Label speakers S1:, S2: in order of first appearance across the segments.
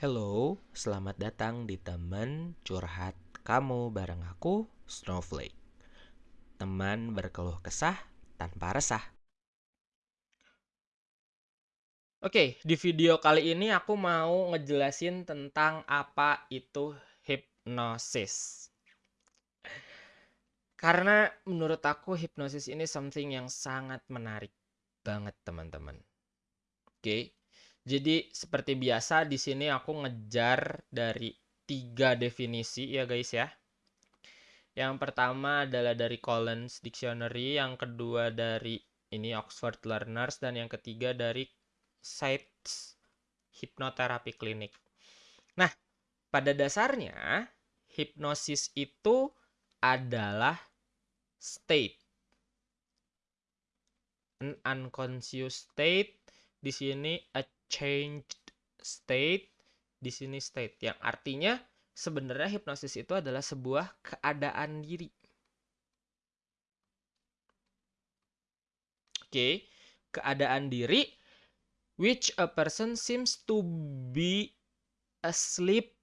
S1: Hello, selamat datang di teman curhat kamu bareng aku, Snowflake. Teman berkeluh kesah tanpa resah. Oke, di video kali ini aku mau ngejelasin tentang apa itu hipnosis. Karena menurut aku hipnosis ini something yang sangat menarik banget teman-teman. Oke, jadi seperti biasa di sini aku ngejar dari tiga definisi ya guys ya. Yang pertama adalah dari Collins Dictionary, yang kedua dari ini Oxford Learners dan yang ketiga dari Sites Hypnotherapy Clinic. Nah, pada dasarnya hipnosis itu adalah state an unconscious state di sini a changed state di sini state yang artinya sebenarnya hipnosis itu adalah sebuah keadaan diri. Oke, keadaan diri which a person seems to be asleep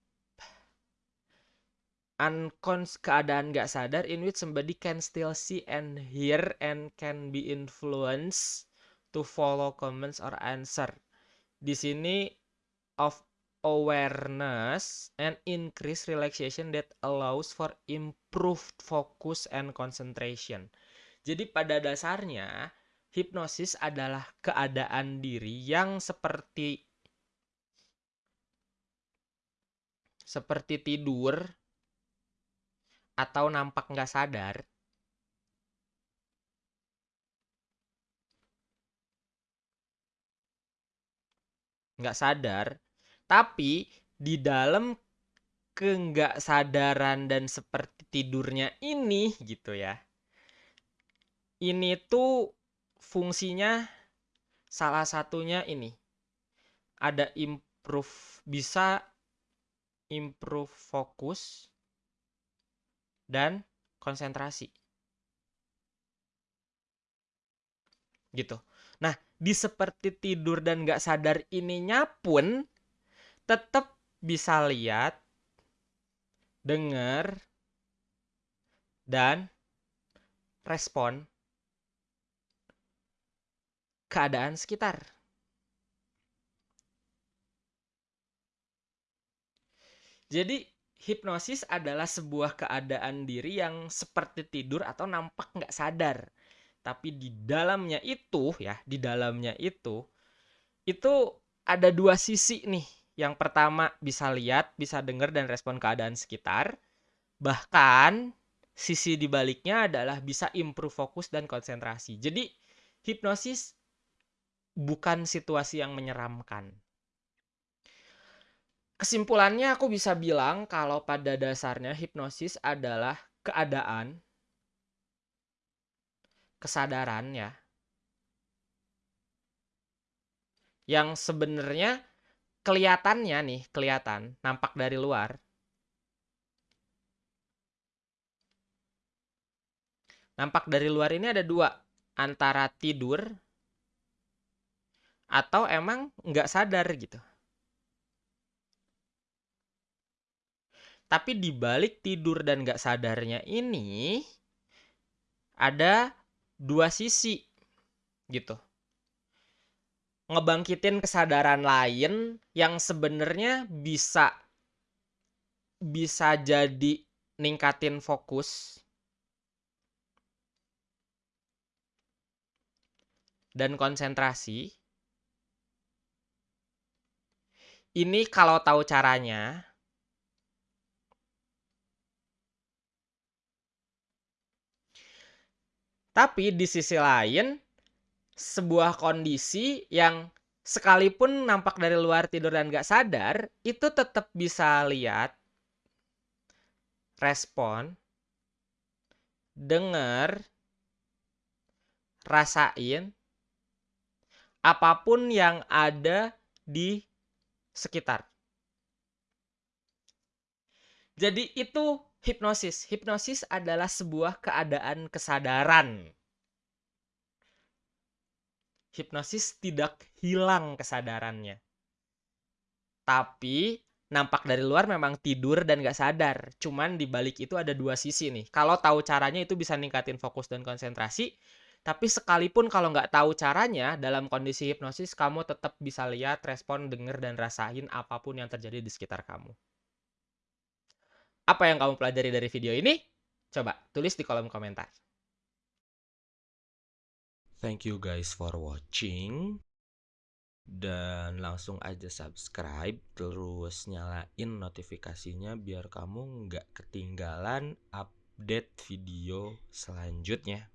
S1: unconscious keadaan gak sadar in which somebody can still see and hear and can be influenced to follow comments or answer. Di sini of awareness and increased relaxation that allows for improved focus and concentration. Jadi pada dasarnya hipnosis adalah keadaan diri yang seperti seperti tidur atau nampak nggak sadar nggak sadar tapi di dalam ke nggak sadaran dan seperti tidurnya ini gitu ya ini tuh fungsinya salah satunya ini. Ada improve bisa improve fokus dan konsentrasi. Gitu nah di seperti tidur dan gak sadar ininya pun tetap bisa lihat dengar dan respon keadaan sekitar. Jadi hipnosis adalah sebuah keadaan diri yang seperti tidur atau nampak nggak sadar. Tapi di dalamnya itu ya, di dalamnya itu, itu ada dua sisi nih. Yang pertama bisa lihat, bisa dengar dan respon keadaan sekitar. Bahkan sisi dibaliknya adalah bisa improve fokus dan konsentrasi. Jadi hipnosis bukan situasi yang menyeramkan. Kesimpulannya aku bisa bilang kalau pada dasarnya hipnosis adalah keadaan kesadaran ya yang sebenarnya kelihatannya nih kelihatan nampak dari luar nampak dari luar ini ada dua antara tidur atau emang nggak sadar gitu. Tapi di balik tidur dan nggak sadarnya ini ada dua sisi gitu. Ngebangkitin kesadaran lain yang sebenarnya bisa bisa jadi ningkatin fokus dan konsentrasi Ini kalau tahu caranya Tapi di sisi lain sebuah kondisi yang sekalipun nampak dari luar tidur dan gak sadar itu tetap bisa lihat respon dengar rasain apa pun yang ada di sekitar. Jadi itu hipnosis. Hipnosis adalah sebuah keadaan kesadaran. Hipnosis tidak hilang kesadarannya. Tapi nampak dari luar memang tidur dan gak sadar. Cuman di balik itu ada dua sisi nih. Kalau tahu caranya itu bisa ningkatin fokus dan konsentrasi. Tapi sekalipun kalau nggak tahu caranya, dalam kondisi hipnosis kamu tetap bisa lihat, respon, denger, dan rasain apa pun yang terjadi di sekitar kamu. Apa yang kamu pelajari dari video ini? Coba tulis di kolom komentar. Thank you guys for watching dan langsung aja subscribe terus nyalain notifikasinya biar kamu nggak ketinggalan update video selanjutnya